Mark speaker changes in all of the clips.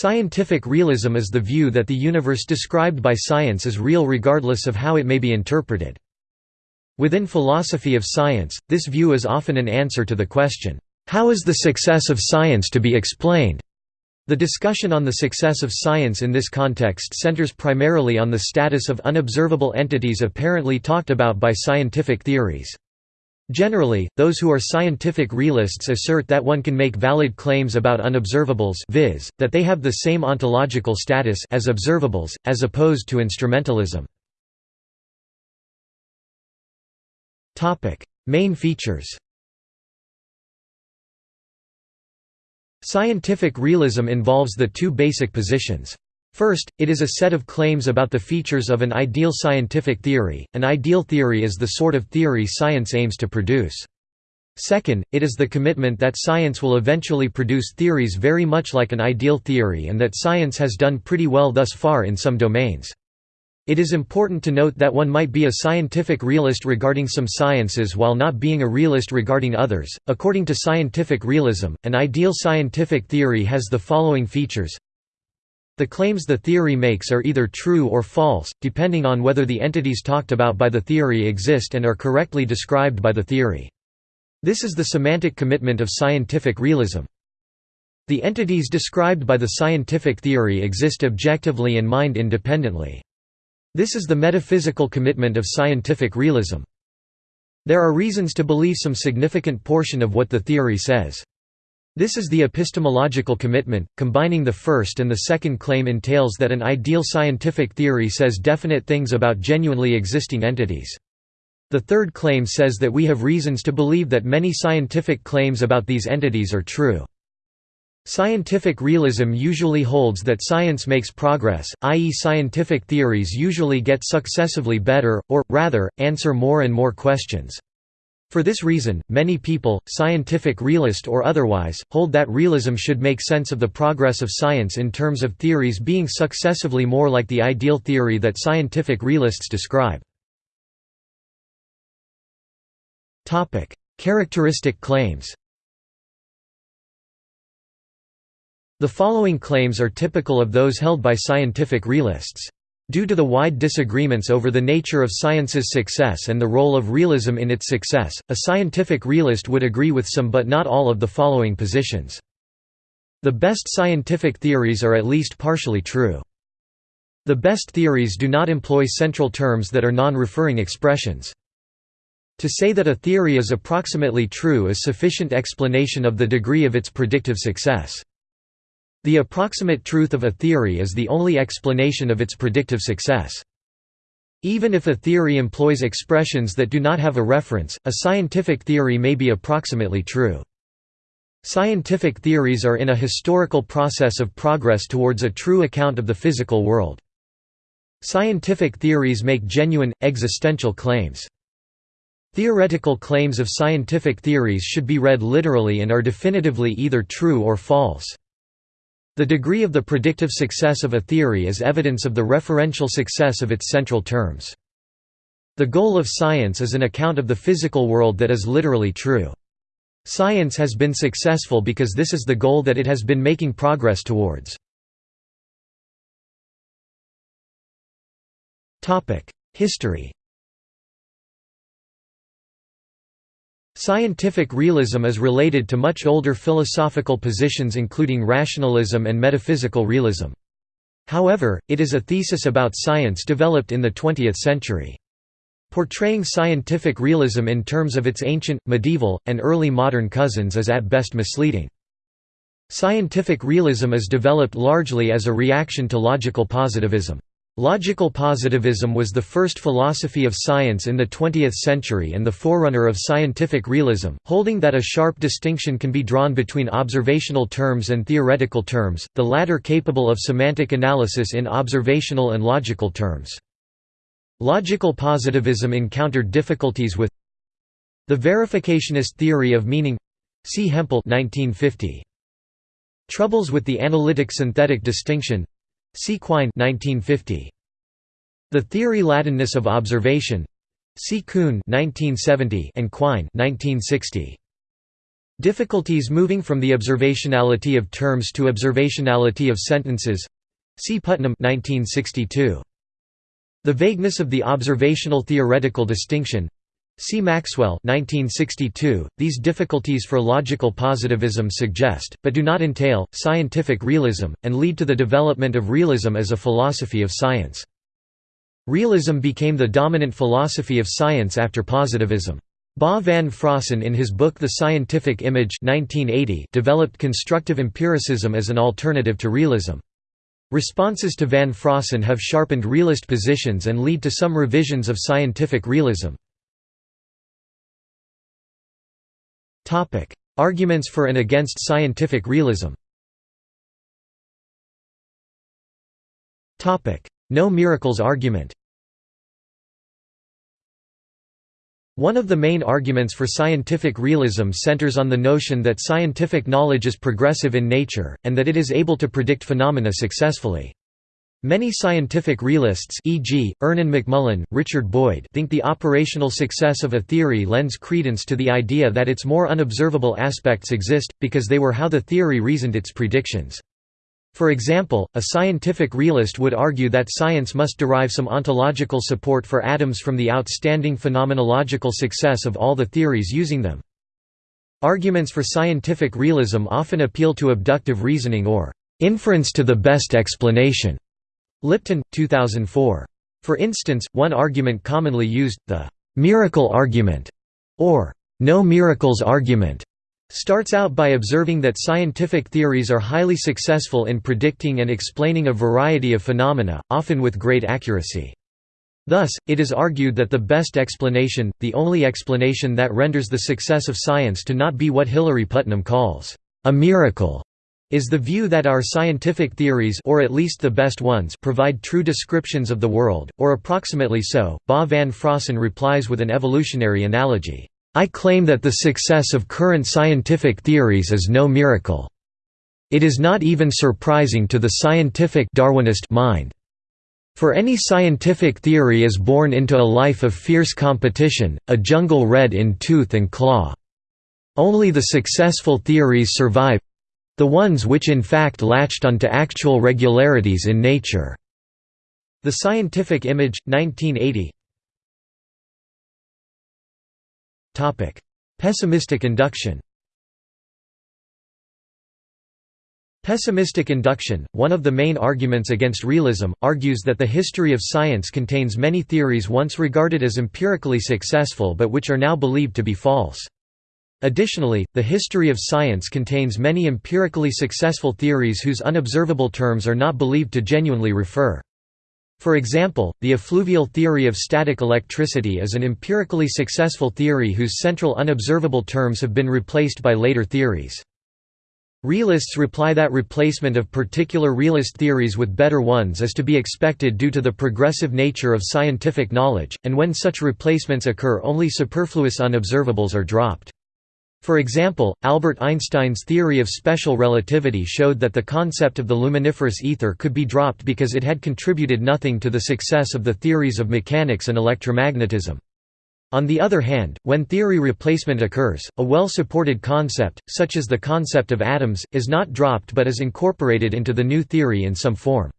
Speaker 1: Scientific realism is the view that the universe described by science is real regardless of how it may be interpreted. Within philosophy of science, this view is often an answer to the question, "'How is the success of science to be explained?' The discussion on the success of science in this context centers primarily on the status of unobservable entities apparently talked about by scientific theories. Generally, those who are scientific realists assert that one can make valid claims about unobservables viz., that they have the same ontological status as observables, as opposed to instrumentalism. Main features Scientific realism involves the two basic positions. First, it is a set of claims about the features of an ideal scientific theory. An ideal theory is the sort of theory science aims to produce. Second, it is the commitment that science will eventually produce theories very much like an ideal theory and that science has done pretty well thus far in some domains. It is important to note that one might be a scientific realist regarding some sciences while not being a realist regarding others. According to scientific realism, an ideal scientific theory has the following features the claims the theory makes are either true or false, depending on whether the entities talked about by the theory exist and are correctly described by the theory. This is the semantic commitment of scientific realism. The entities described by the scientific theory exist objectively and mind independently. This is the metaphysical commitment of scientific realism. There are reasons to believe some significant portion of what the theory says. This is the epistemological commitment. Combining the first and the second claim entails that an ideal scientific theory says definite things about genuinely existing entities. The third claim says that we have reasons to believe that many scientific claims about these entities are true. Scientific realism usually holds that science makes progress, i.e. scientific theories usually get successively better, or, rather, answer more and more questions. For this reason, many people, scientific realist or otherwise, hold that realism should make sense of the progress of science in terms of theories being successively more like the ideal theory that scientific realists describe. Characteristic claims The following claims are typical of those held by scientific realists. Due to the wide disagreements over the nature of science's success and the role of realism in its success, a scientific realist would agree with some but not all of the following positions. The best scientific theories are at least partially true. The best theories do not employ central terms that are non-referring expressions. To say that a theory is approximately true is sufficient explanation of the degree of its predictive success. The approximate truth of a theory is the only explanation of its predictive success. Even if a theory employs expressions that do not have a reference, a scientific theory may be approximately true. Scientific theories are in a historical process of progress towards a true account of the physical world. Scientific theories make genuine, existential claims. Theoretical claims of scientific theories should be read literally and are definitively either true or false. The degree of the predictive success of a theory is evidence of the referential success of its central terms. The goal of science is an account of the physical world that is literally true. Science has been successful because this is the goal that it has been making progress towards. History Scientific realism is related to much older philosophical positions including rationalism and metaphysical realism. However, it is a thesis about science developed in the 20th century. Portraying scientific realism in terms of its ancient, medieval, and early modern cousins is at best misleading. Scientific realism is developed largely as a reaction to logical positivism. Logical positivism was the first philosophy of science in the 20th century and the forerunner of scientific realism, holding that a sharp distinction can be drawn between observational terms and theoretical terms, the latter capable of semantic analysis in observational and logical terms. Logical positivism encountered difficulties with the verificationist theory of meaning see Hempel 1950. Troubles with the analytic-synthetic distinction See Quine 1950. The Theory Ladenness of Observation. See Kuhn 1970 and Quine 1960. Difficulties moving from the observationality of terms to observationality of sentences see Putnam 1962. The vagueness of the observational theoretical distinction See Maxwell 1962. .These difficulties for logical positivism suggest, but do not entail, scientific realism, and lead to the development of realism as a philosophy of science. Realism became the dominant philosophy of science after positivism. Bas van Fraassen in his book The Scientific Image 1980 developed constructive empiricism as an alternative to realism. Responses to van Fraassen have sharpened realist positions and lead to some revisions of scientific realism. Arguments for and against scientific realism. No miracles argument. One of the main arguments for scientific realism centers on the notion that scientific knowledge is progressive in nature, and that it is able to predict phenomena successfully. Many scientific realists e.g., Ernan McMullin, Richard Boyd think the operational success of a theory lends credence to the idea that its more unobservable aspects exist, because they were how the theory reasoned its predictions. For example, a scientific realist would argue that science must derive some ontological support for atoms from the outstanding phenomenological success of all the theories using them. Arguments for scientific realism often appeal to abductive reasoning or inference to the best explanation. Lipton, 2004. For instance, one argument commonly used, the «miracle argument» or «no miracles argument», starts out by observing that scientific theories are highly successful in predicting and explaining a variety of phenomena, often with great accuracy. Thus, it is argued that the best explanation, the only explanation that renders the success of science to not be what Hilary Putnam calls a miracle, is the view that our scientific theories or at least the best ones provide true descriptions of the world, or approximately so. Bas van Fraassen replies with an evolutionary analogy. I claim that the success of current scientific theories is no miracle. It is not even surprising to the scientific Darwinist mind. For any scientific theory is born into a life of fierce competition, a jungle red in tooth and claw. Only the successful theories survive, the ones which in fact latched onto actual regularities in nature. The Scientific Image, 1980 Pessimistic induction Pessimistic induction, one of the main arguments against realism, argues that the history of science contains many theories once regarded as empirically successful but which are now believed to be false. Additionally, the history of science contains many empirically successful theories whose unobservable terms are not believed to genuinely refer. For example, the effluvial theory of static electricity is an empirically successful theory whose central unobservable terms have been replaced by later theories. Realists reply that replacement of particular realist theories with better ones is to be expected due to the progressive nature of scientific knowledge, and when such replacements occur only superfluous unobservables are dropped. For example, Albert Einstein's theory of special relativity showed that the concept of the luminiferous ether could be dropped because it had contributed nothing to the success of the theories of mechanics and electromagnetism. On the other hand, when theory replacement occurs, a well-supported concept, such as the concept of atoms, is not dropped but is incorporated into the new theory in some form.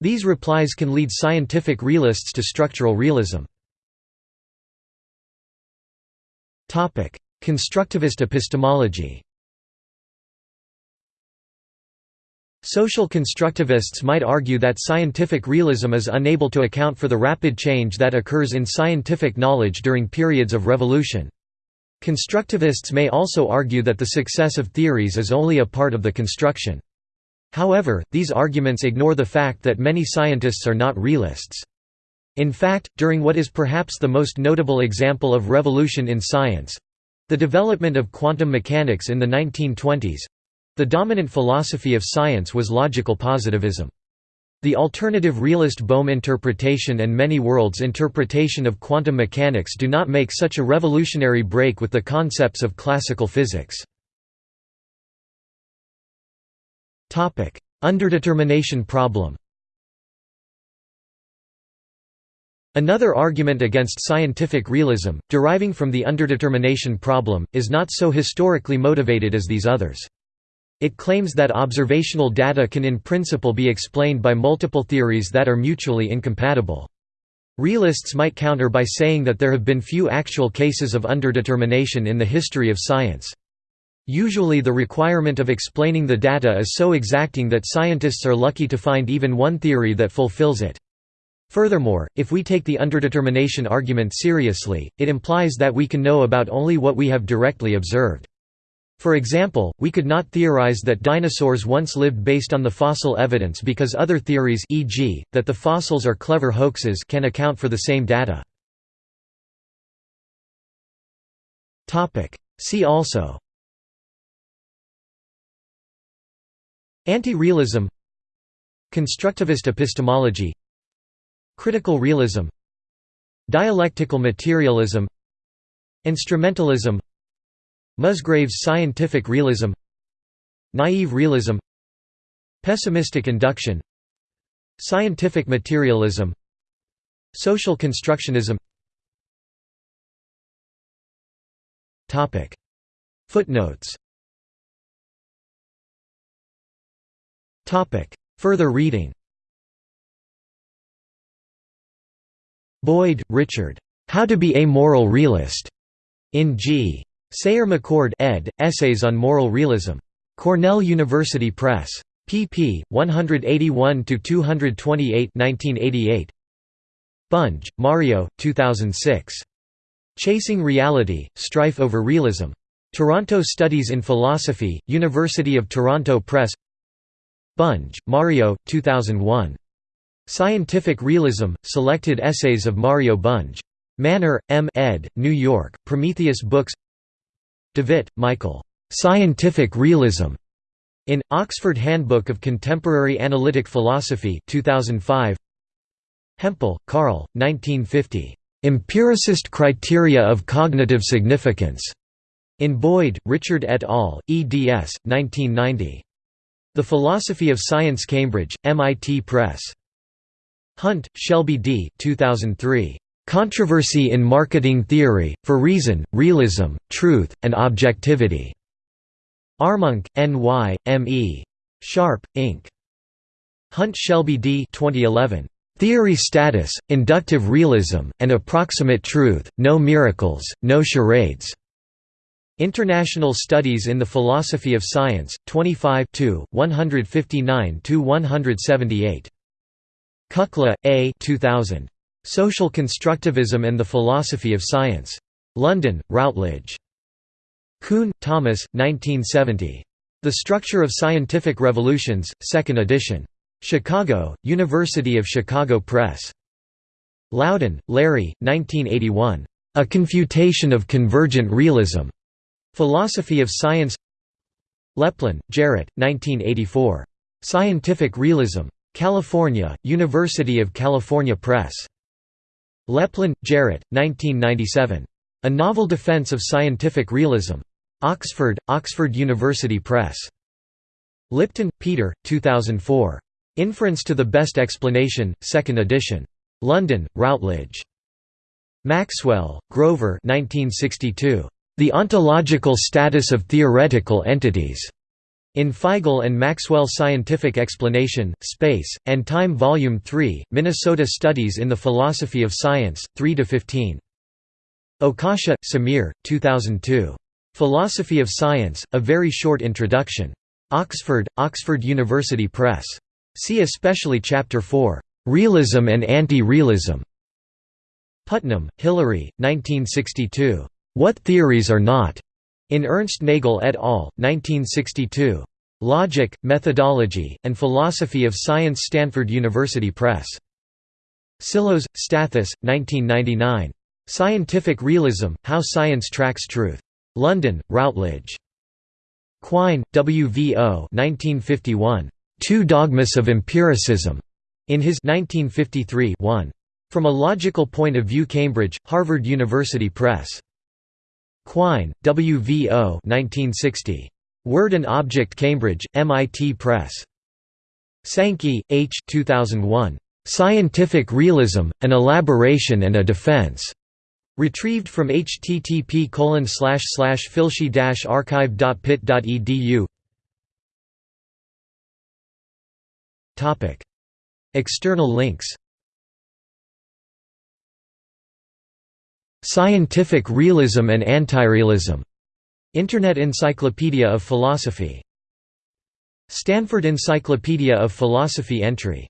Speaker 1: These replies can lead scientific realists to structural realism. Constructivist epistemology Social constructivists might argue that scientific realism is unable to account for the rapid change that occurs in scientific knowledge during periods of revolution. Constructivists may also argue that the success of theories is only a part of the construction. However, these arguments ignore the fact that many scientists are not realists. In fact, during what is perhaps the most notable example of revolution in science, the development of quantum mechanics in the 1920s the dominant philosophy of science was logical positivism. The alternative realist Bohm interpretation and many worlds interpretation of quantum mechanics do not make such a revolutionary break with the concepts of classical physics. Underdetermination problem. Another argument against scientific realism, deriving from the underdetermination problem, is not so historically motivated as these others. It claims that observational data can in principle be explained by multiple theories that are mutually incompatible. Realists might counter by saying that there have been few actual cases of underdetermination in the history of science. Usually the requirement of explaining the data is so exacting that scientists are lucky to find even one theory that fulfills it. Furthermore, if we take the underdetermination argument seriously, it implies that we can know about only what we have directly observed. For example, we could not theorize that dinosaurs once lived based on the fossil evidence because other theories e.g., that the fossils are clever hoaxes can account for the same data. See also Anti-realism Constructivist epistemology Critical realism Dialectical materialism Instrumentalism Musgrave's scientific realism Naive realism Pessimistic induction Scientific materialism Social constructionism. Footnotes. Further reading Boyd, Richard. How to be a Moral Realist. In G. Sayer McCord ed., Essays on Moral Realism. Cornell University Press. pp. 181–228 Bunge, Mario, 2006. Chasing Reality, Strife over Realism. Toronto Studies in Philosophy, University of Toronto Press Bunge, Mario, 2001. Scientific Realism, Selected Essays of Mario Bunge. Mahner, M. ed., New York, Prometheus Books Devitt, Michael. "'Scientific Realism' in Oxford Handbook of Contemporary Analytic Philosophy 2005. Hempel, Carl, 1950. "'Empiricist Criteria of Cognitive Significance' in Boyd, Richard et al., eds. 1990. The Philosophy of Science Cambridge, MIT Press. Hunt, Shelby D. 2003. Controversy in Marketing Theory, for Reason, Realism, Truth, and Objectivity. Armonk, N.Y., M.E. Sharpe, Inc. Hunt Shelby D. 2011. Theory Status, Inductive Realism, and Approximate Truth, No Miracles, No Charades. International Studies in the Philosophy of Science, 25 159–178. Kukla, A. 2000. Social Constructivism and the Philosophy of Science. London, Routledge. Kuhn, Thomas, 1970. The Structure of Scientific Revolutions, 2nd edition. Chicago, University of Chicago Press. Laudan, Larry, 1981. A Confutation of Convergent Realism. Philosophy of Science Leplin, Jarrett, 1984. Scientific Realism. California, University of California Press. Leplin, Jarrett, 1997. A Novel Defense of Scientific Realism. Oxford, Oxford University Press. Lipton, Peter, 2004. Inference to the Best Explanation, 2nd edition. London, Routledge. Maxwell, Grover 1962. The Ontological Status of Theoretical Entities. In Feigl and Maxwell Scientific Explanation, Space, and Time Volume 3, Minnesota Studies in the Philosophy of Science, 3–15. Okasha, Samir, 2002. Philosophy of Science, A Very Short Introduction. Oxford, Oxford University Press. See especially Chapter 4, "'Realism and Anti-Realism". Putnam, Hilary, 1962. What Theories Are Not? In Ernst Nagel et al., 1962. Logic, Methodology, and Philosophy of Science Stanford University Press. Psillos, Stathis, 1999. Scientific Realism, How Science Tracks Truth. London, Routledge. Quine, W. V. O. 1951. Two Dogmas of Empiricism, in his 1953 1. From a Logical Point of View Cambridge, Harvard University Press. Quine, W. V. O. 1960. Word and Object Cambridge, MIT Press. Sankey, H. 2001. Scientific Realism, An Elaboration and a Defense. Retrieved from http filshe archive.pitt.edu External links Scientific Realism and Antirealism. Internet Encyclopedia of Philosophy. Stanford Encyclopedia of Philosophy entry